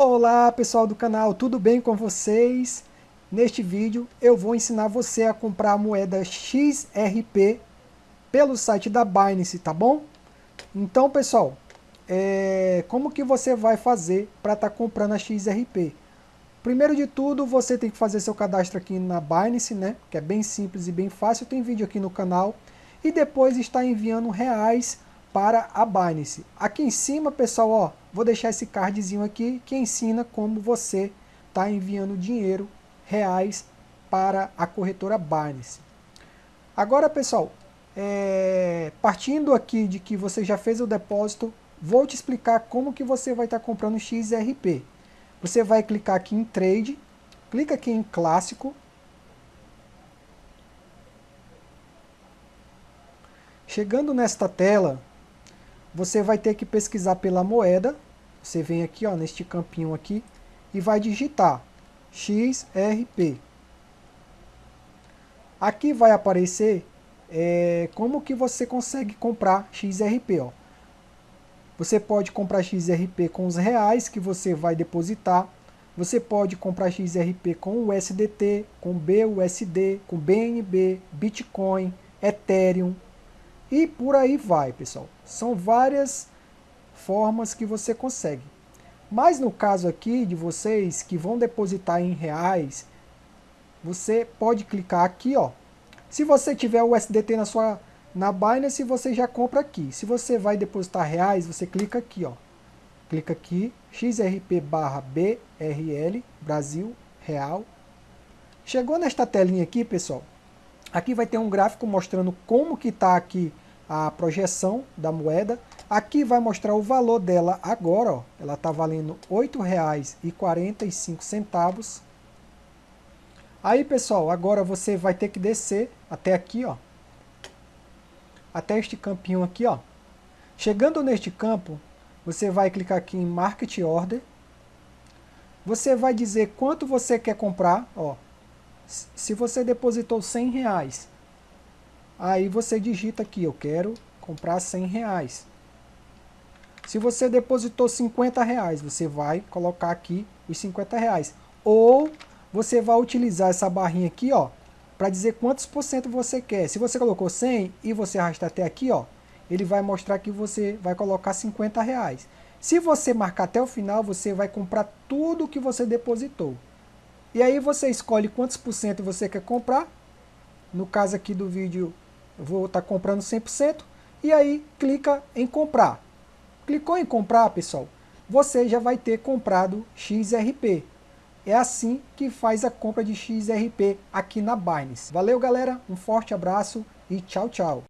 Olá pessoal do canal, tudo bem com vocês? Neste vídeo eu vou ensinar você a comprar a moeda XRP pelo site da Binance, tá bom? Então pessoal, é... como que você vai fazer para estar tá comprando a XRP? Primeiro de tudo, você tem que fazer seu cadastro aqui na Binance, né? Que é bem simples e bem fácil, tem vídeo aqui no canal. E depois está enviando reais para a Binance. Aqui em cima, pessoal, ó, vou deixar esse cardzinho aqui que ensina como você está enviando dinheiro, reais, para a corretora Binance. Agora, pessoal, é, partindo aqui de que você já fez o depósito, vou te explicar como que você vai estar tá comprando XRP. Você vai clicar aqui em Trade, clica aqui em Clássico, Chegando nesta tela, você vai ter que pesquisar pela moeda. Você vem aqui ó, neste campinho aqui e vai digitar XRP. Aqui vai aparecer é, como que você consegue comprar XRP. Ó. Você pode comprar XRP com os reais que você vai depositar. Você pode comprar XRP com USDT, com BUSD, com BNB, Bitcoin, Ethereum, e por aí vai, pessoal. São várias formas que você consegue. Mas no caso aqui de vocês que vão depositar em reais, você pode clicar aqui, ó. Se você tiver o USDT na sua na Binance, você já compra aqui. Se você vai depositar reais, você clica aqui, ó. Clica aqui, XRP barra BRL, Brasil, Real. Chegou nesta telinha aqui, pessoal, Aqui vai ter um gráfico mostrando como que está aqui a projeção da moeda. Aqui vai mostrar o valor dela agora, ó. ela está valendo R$ 8,45. Aí, pessoal, agora você vai ter que descer até aqui, ó. Até este campinho aqui, ó. Chegando neste campo, você vai clicar aqui em Market Order. Você vai dizer quanto você quer comprar, ó se você depositou 100 reais, aí você digita aqui, eu quero comprar 100 reais. Se você depositou 50 reais, você vai colocar aqui os 50 reais. Ou você vai utilizar essa barrinha aqui, ó, para dizer quantos por cento você quer. Se você colocou 100 e você arrastar até aqui, ó, ele vai mostrar que você vai colocar 50 reais. Se você marcar até o final, você vai comprar tudo que você depositou. E aí você escolhe quantos por cento você quer comprar. No caso aqui do vídeo, vou estar tá comprando 100%. E aí clica em comprar. Clicou em comprar, pessoal, você já vai ter comprado XRP. É assim que faz a compra de XRP aqui na Binance. Valeu, galera. Um forte abraço e tchau, tchau.